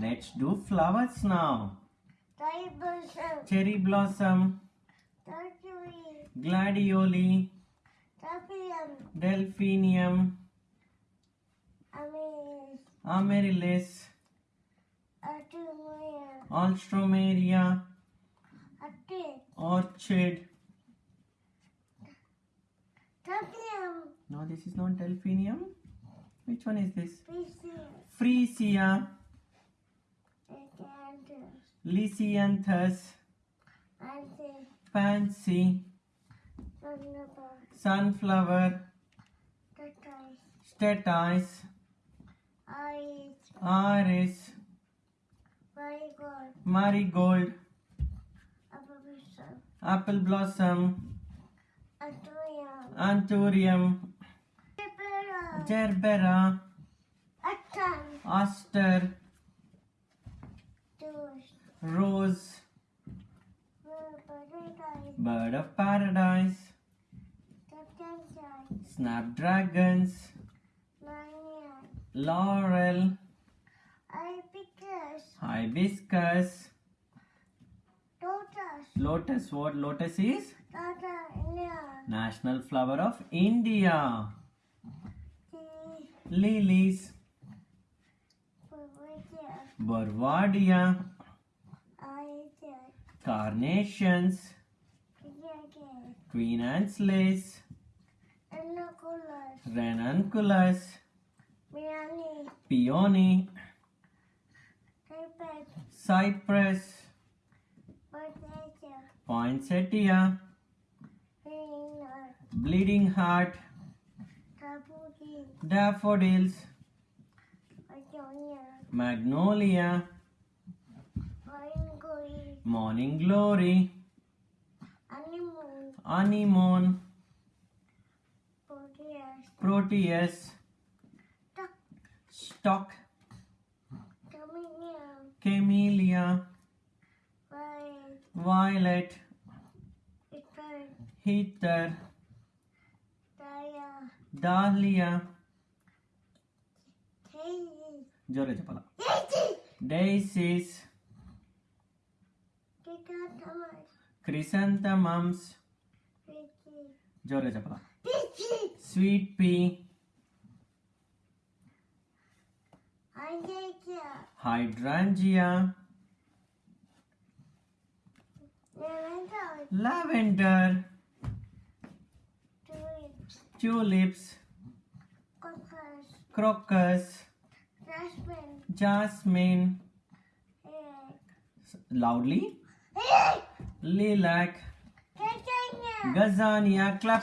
Let's do flowers now. Tribalism. Cherry blossom, Tertiary. gladioli, Tertium. delphinium, Amis. amaryllis, Artemia. alstroemeria, Atti. orchid. Tertium. No, this is not delphinium. Which one is this? Freesia, Acanthus. Lisianthus, pansy, sunflower, statice, Iris. Marigold. apple blossom, Anthurium. gerbera, aster. Rose, bird of paradise, snapdragons, laurel, hibiscus, Lotus. lotus. What lotus is? National flower of India. Lilies, Pavia. Carnations, Anne's lace, ranunculus, peony, cypress, poinsettia, bleeding heart, daffodils, magnolia. Morning glory. Anemone. Anemone. Proteus. Proteus. Stock. Stock. Camellia. Camellia. Violet. Violet. heather Heater. Dahlia. Dahlia. Daisy. Daisies. Chrysanthemum. chrysanthemums, Peachy. జోరే చెప్పాల Peachy. sweet pea, Angelia. hydrangea, Lavender. lavender, Tulips. tulips, Crocus. crocus, Jasmine. jasmine, Egg. loudly, Egg. lilac, gazania, clap clap.